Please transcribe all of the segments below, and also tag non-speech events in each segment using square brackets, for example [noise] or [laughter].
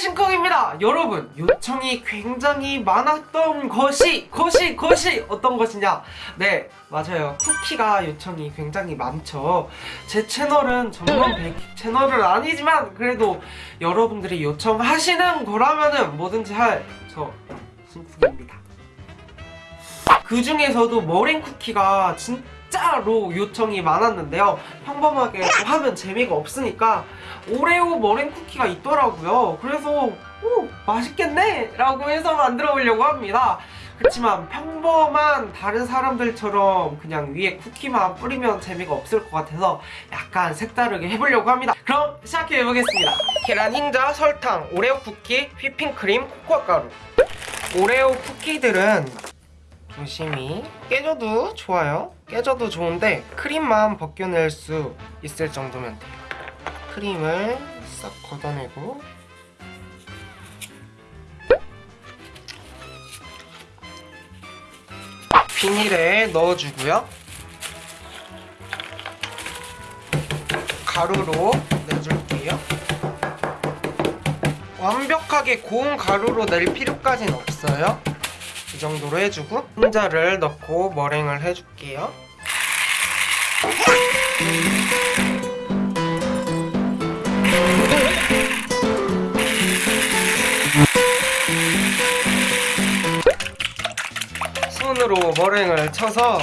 신콩입니다. 여러분 요청이 굉장히 많았던 것이 것이 것이 어떤 것이냐? 네 맞아요. 쿠키가 요청이 굉장히 많죠. 제 채널은 전문 베이킹 채널은 아니지만 그래도 여러분들이 요청하시는 거라면은 뭐든지 할 저 신쿵입니다. 그 중에서도 머랭 쿠키가 진 짜로 요청이 많았는데요. 평범하게 또 하면 재미가 없으니까 오레오 머랭 쿠키가 있더라고요. 그래서 오 맛있겠네? 라고 해서 만들어 보려고 합니다. 그렇지만 평범한 다른 사람들처럼 그냥 위에 쿠키만 뿌리면 재미가 없을 것 같아서 약간 색다르게 해보려고 합니다. 그럼 시작해 보겠습니다. 계란 흰자, 설탕, 오레오 쿠키, 휘핑크림, 코코아 가루. 오레오 쿠키들은 조심히. 깨져도 좋아요. 깨져도 좋은데 크림만 벗겨낼 수 있을 정도면 돼요. 크림을 싹 걷어내고. 비닐에 넣어주고요. 가루로 내줄게요. 완벽하게 고운 가루로 낼 필요까지는 없어요. 이 정도로 해주고 흰자를 넣고 머랭을 해줄게요. 손으로 머랭을 쳐서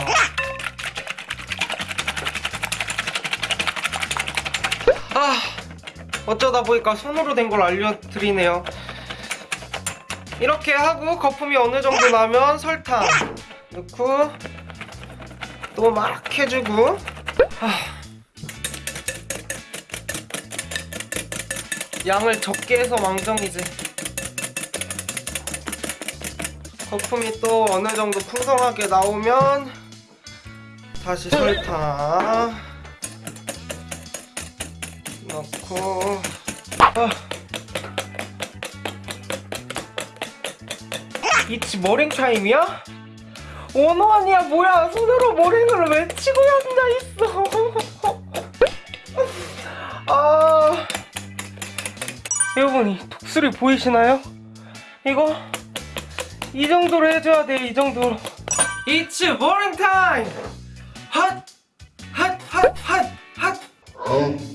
아 어쩌다 보니까 손으로 된 걸 알려드리네요 이렇게 하고 거품이 어느 정도 나면 설탕 넣고 또 막 해주고 아. 양을 적게 해서 망정이지 거품이 또 어느 정도 풍성하게 나오면 다시 설탕 넣고 아. 이치 머랭 타임이야? 원호 아니야 뭐야 손으로 머랭을 왜 치고 앉아있어 아 여러분 이 독수리 보이시나요? 이거 이 정도로 해줘야 돼, 이 정도로. It's morning time! 핫! 핫! 핫! 핫! 핫!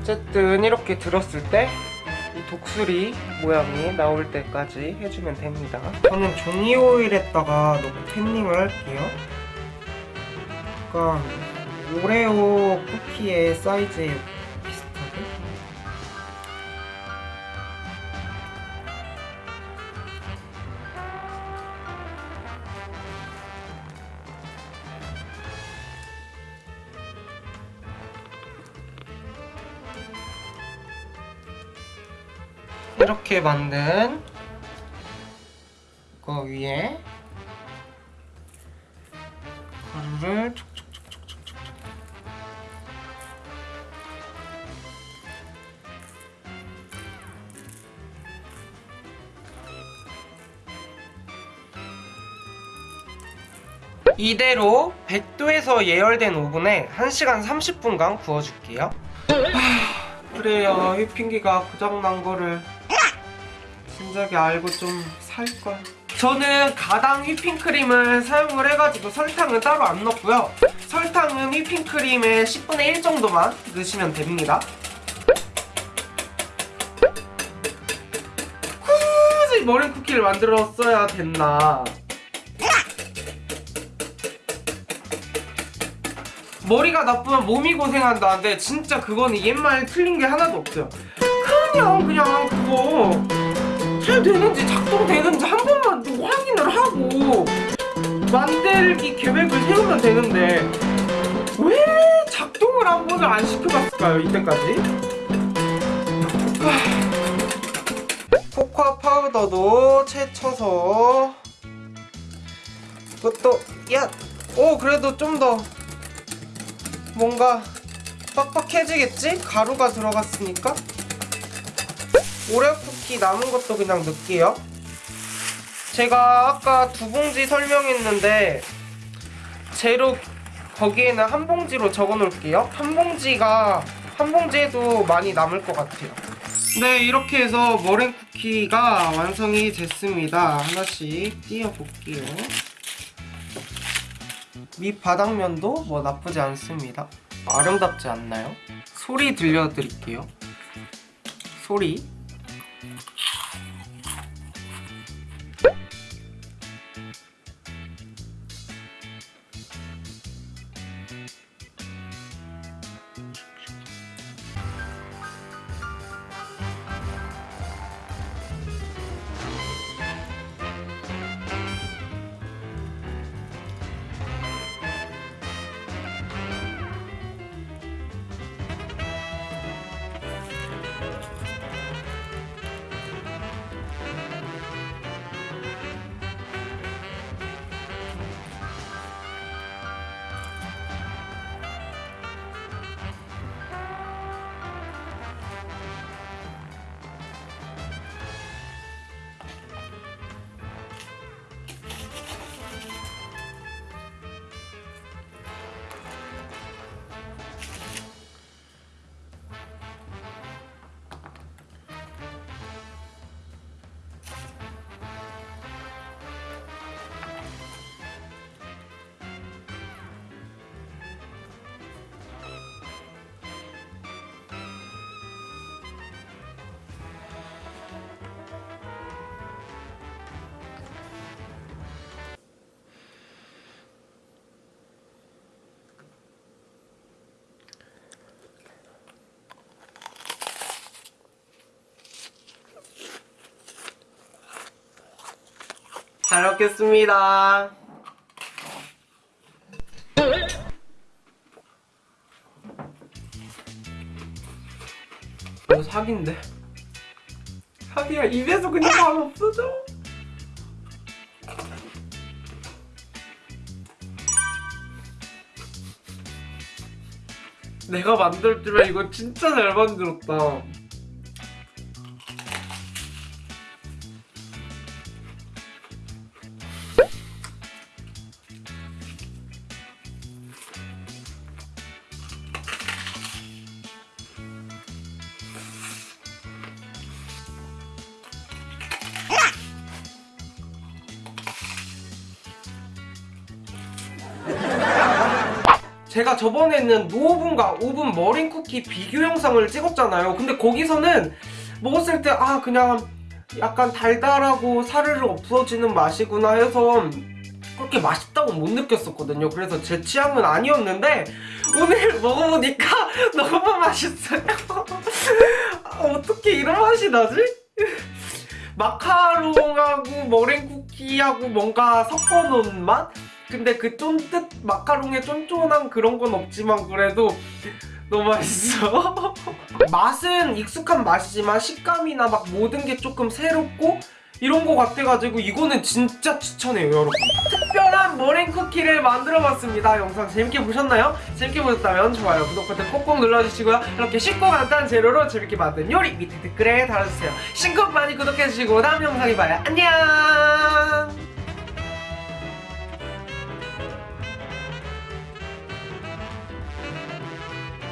어쨌든 이렇게 들었을 때 이 독수리 모양이 나올 때까지 해주면 됩니다. 저는 종이 오일에다가 넣고 템닝을 할게요. 약간 오레오 쿠키의 사이즈에 이렇게 만든 거 위에 가루를 촉촉촉촉촉촉 이대로 100도에서 예열된 오븐에 1시간 30분간 구워줄게요. 하, 그래요. 휘핑기가 고장난 거를 진작에 알고 좀 살걸 저는 가당 휘핑크림을 사용을 해가지고 설탕은 따로 안 넣고요. 설탕은 휘핑크림의 10분의 1 정도만 넣으시면 됩니다. 굳이 머랭 쿠키를 만들었어야 됐나. 머리가 나쁘면 몸이 고생한다는데 진짜 그거는 옛말 틀린 게 하나도 없어요. 그냥 그냥 그거 잘 되는지 작동되는지 한 번만 좀 확인을 하고 만들기 계획을 세우면 되는데 왜 작동을 한 번을 안 시켜봤을까요 이때까지? 하... 코코아 파우더도 채쳐서 이것도 야! 오 그래도 좀 더 뭔가 빡빡해지겠지? 가루가 들어갔으니까 오레오 쿠키 남은 것도 그냥 넣을게요. 제가 아까 두 봉지 설명했는데 재료 거기에는 한 봉지로 적어 놓을게요. 한 봉지가 한 봉지에도 많이 남을 것 같아요. 네 이렇게 해서 머랭 쿠키가 완성이 됐습니다. 하나씩 띄워볼게요. 밑바닥면도 뭐 나쁘지 않습니다. 아름답지 않나요? 소리 들려드릴게요. 소리 잘 먹겠습니다. 이거 사기인데? 사기야 입에서 그냥 바로 없어져. 내가 만들 줄면 이거 진짜 잘 만들었다 제가 저번에는 노오븐과 오븐 머린 쿠키 비교 영상을 찍었잖아요. 근데 거기서는 먹었을 때 아 그냥 약간 달달하고 사르르 없어지는 맛이구나 해서 그렇게 맛있다고 못 느꼈었거든요. 그래서 제 취향은 아니었는데 오늘 [laughs] 먹어보니까 [laughs] 너무 맛있어요. 아, [laughs] 어떻게 이런 맛이 나지? 마카롱하고 머랭 쿠키하고 뭔가 섞어놓은 맛? 근데 그 쫀득 마카롱의 쫀쫀한 그런 건 없지만 그래도 너무 맛있어. [laughs] 맛은 익숙한 맛이지만 식감이나 막 모든 게 조금 새롭고 이런 거 같아가지고 이거는 진짜 추천해요 여러분. 특별한 머랭 쿠키를 만들어봤습니다. 영상 재밌게 보셨나요? 재밌게 보셨다면 좋아요 구독 버튼 꼭꼭 눌러주시고요. 이렇게 쉽고 간단한 재료로 재밌게 만든 요리 밑에 댓글에 달아주세요. 신곡 많이 구독해주시고 다음 영상에 봐요. 안녕